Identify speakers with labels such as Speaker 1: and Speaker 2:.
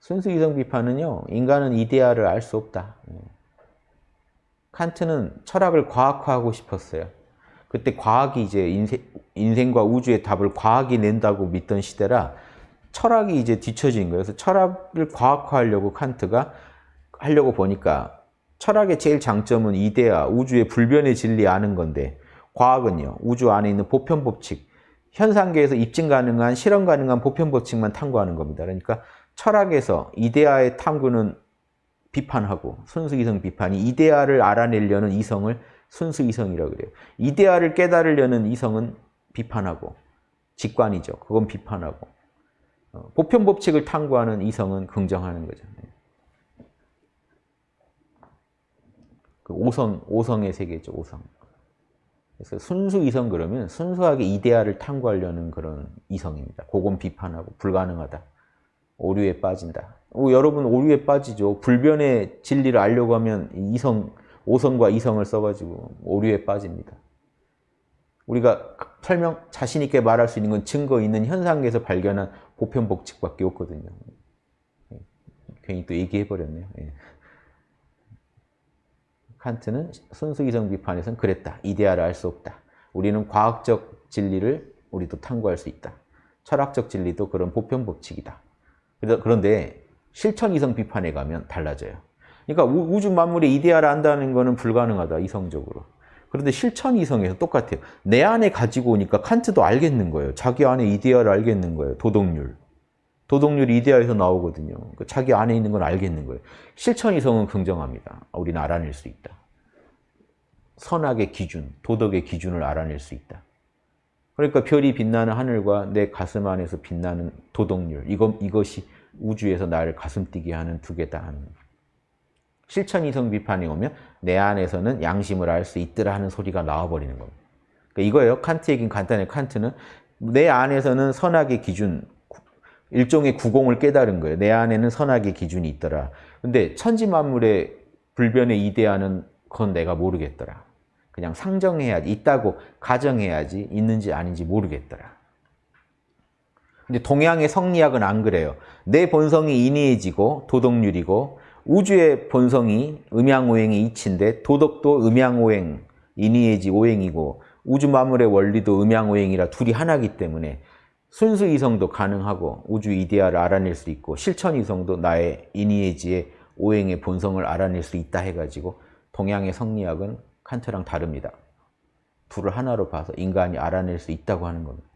Speaker 1: 순수 이성 비판은요. 인간은 이데아를 알 수 없다. 예. 칸트는 철학을 과학화하고 싶었어요. 그때 과학이 이제 인생, 인생 과 우주의 답을 과학이 낸다고 믿던 시대라 철학이 이제 뒤처진 거예요. 그래서 철학을 과학화하려고 칸트가 하려고 보니까 철학의 제일 장점은 이데아, 우주의 불변의 진리 아는 건데 과학은요. 우주 안에 있는 보편 법칙, 현상계에서 입증 가능한, 실험 가능한 보편 법칙만 탐구하는 겁니다. 그러니까 철학에서 이데아의 탐구는 비판하고 순수 이성 비판이 이데아를 알아내려는 이성을 순수 이성이라고 그래요. 이데아를 깨달으려는 이성은 비판하고 직관이죠. 그건 비판하고 어, 보편 법칙을 탐구하는 이성은 긍정하는 거죠. 그 오성 오성의 세계죠. 오성. 그래서 순수 이성 그러면 순수하게 이데아를 탐구하려는 그런 이성입니다. 그건 비판하고 불가능하다. 오류에 빠진다. 오, 여러분 오류에 빠지죠. 불변의 진리를 알려고 하면 이성, 오성과 이성을 써가지고 오류에 빠집니다. 우리가 설명 자신 있게 말할 수 있는 건 증거 있는 현상에서 발견한 보편 법칙밖에 없거든요. 예. 괜히 또 얘기해버렸네요. 예. 칸트는 순수이성 비판에서는 그랬다. 이데아를 알 수 없다. 우리는 과학적 진리를 우리도 탐구할 수 있다. 철학적 진리도 그런 보편 법칙이다. 그런데 실천 이성 비판에 가면 달라져요. 그러니까 우주 만물의 이데아를 안다는 것은 불가능하다, 이성적으로. 그런데 실천 이성에서 똑같아요. 내 안에 가지고 오니까 칸트도 알겠는 거예요. 자기 안에 이데아를 알겠는 거예요. 도덕률. 도덕률이 이데아에서 나오거든요. 그러니까 자기 안에 있는 건 알겠는 거예요. 실천 이성은 긍정합니다. 우리는 알아낼 수 있다. 선악의 기준, 도덕의 기준을 알아낼 수 있다. 그러니까 별이 빛나는 하늘과 내 가슴 안에서 빛나는 도덕률, 이것, 이것이 우주에서 나를 가슴 뛰게 하는 두 개다 하는 실천 이성 비판이 오면 내 안에서는 양심을 알 수 있더라 하는 소리가 나와버리는 겁니다. 그러니까 이거예요. 칸트 얘기는 간단해. 칸트는 내 안에서는 선악의 기준, 일종의 구공을 깨달은 거예요. 내 안에는 선악의 기준이 있더라. 근데 천지 만물의 불변의 이데아는 그건 내가 모르겠더라. 그냥 상정해야지, 있다고 가정해야지 있는지 아닌지 모르겠더라. 근데 동양의 성리학은 안 그래요. 내 본성이 인위해지고 도덕률이고 우주의 본성이 음양오행이 이치인데 도덕도 음양오행, 인위해지 오행이고 우주 만물의 원리도 음양오행이라 둘이 하나기 때문에 순수 이성도 가능하고 우주 이데아를 알아낼 수 있고 실천 이성도 나의 인위해지의 오행의 본성을 알아낼 수 있다 해가지고 동양의 성리학은 칸트랑 다릅니다. 둘을 하나로 봐서 인간이 알아낼 수 있다고 하는 겁니다.